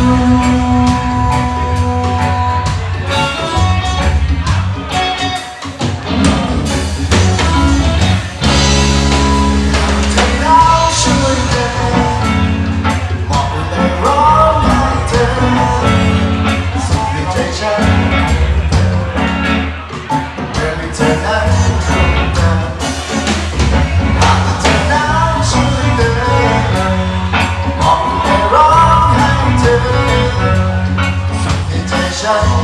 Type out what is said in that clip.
you. 자